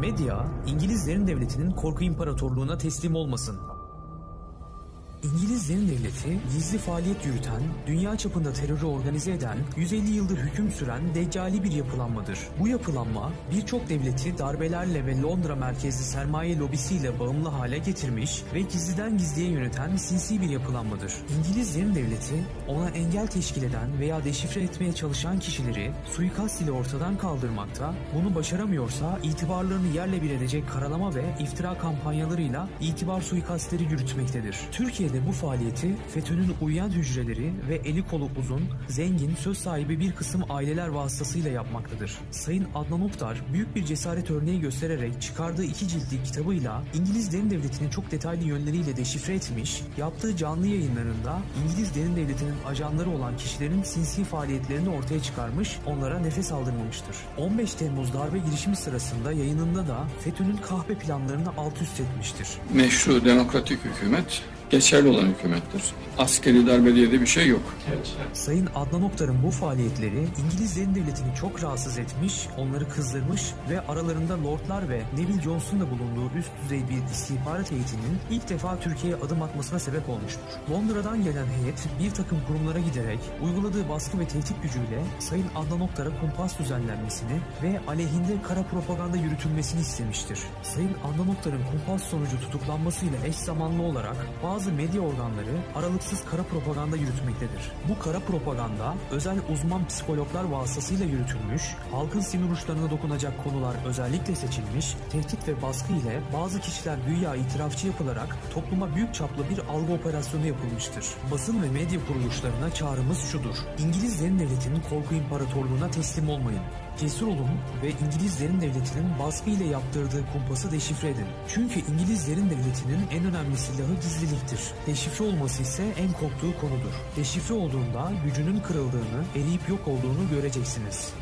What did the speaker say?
Medya, İngilizlerin devletinin korku imparatorluğuna teslim olmasın. İngilizlerin devleti gizli faaliyet yürüten, dünya çapında terörü organize eden, 150 yıldır hüküm süren deccali bir yapılanmadır. Bu yapılanma birçok devleti darbelerle ve Londra merkezli sermaye lobisiyle bağımlı hale getirmiş ve gizliden gizliye yöneten sinsi bir yapılanmadır. İngilizlerin devleti ona engel teşkil eden veya deşifre etmeye çalışan kişileri suikast ile ortadan kaldırmakta, bunu başaramıyorsa itibarlarını yerle bir edecek karalama ve iftira kampanyalarıyla itibar suikastleri yürütmektedir. Türkiye'de bu faaliyeti FETÖ'nün uyuyan hücreleri ve eli kolu uzun, zengin, söz sahibi bir kısım aileler vasıtasıyla yapmaktadır. Sayın Adnan Oktar büyük bir cesaret örneği göstererek çıkardığı iki ciltlik kitabıyla İngiliz derin devletini çok detaylı yönleriyle deşifre etmiş, yaptığı canlı yayınlarında İngiliz derin devletinin ajanları olan kişilerin sinsi faaliyetlerini ortaya çıkarmış, onlara nefes aldırmamıştır. 15 Temmuz darbe girişimi sırasında yayınında da FETÖ'nün kahpe planlarını alt üst etmiştir. meşru demokratik hükümet geçerli olan hükümettir. Askeri darbe diye de bir şey yok. Sayın Adnan Oktar'ın bu faaliyetleri İngilizlerin devletini çok rahatsız etmiş, onları kızdırmış ve aralarında Lordlar ve Neville Jones'un da bulunduğu üst düzey bir istihbarat heyetinin ilk defa Türkiye'ye adım atmasına sebep olmuştur. Londra'dan gelen heyet bir takım kurumlara giderek uyguladığı baskı ve tehdit gücüyle Sayın Adnan Oktar'a kumpas düzenlenmesini ve aleyhinde kara propaganda yürütülmesini istemiştir. Sayın Adnan Oktar'ın kumpas sonucu tutuklanmasıyla eş zamanlı olarak bazı medya organları aralıksız kara propaganda yürütmektedir. Bu kara propaganda özel uzman psikologlar vasıtasıyla yürütülmüş, halkın sinir uçlarına dokunacak konular özellikle seçilmiş, tehdit ve baskı ile bazı kişiler güya itirafçı yapılarak topluma büyük çaplı bir algı operasyonu yapılmıştır. Basın ve medya kuruluşlarına çağrımız şudur. İngilizlerin devletinin korku imparatorluğuna teslim olmayın. Cesur olun ve İngilizlerin devletinin baskı ile yaptırdığı kumpası deşifre edin. Çünkü İngilizlerin devletinin en önemli silahı gizliliktir. Deşifre olması ise en korktuğu konudur. Deşifre olduğunda gücünün kırıldığını, eriyip yok olduğunu göreceksiniz.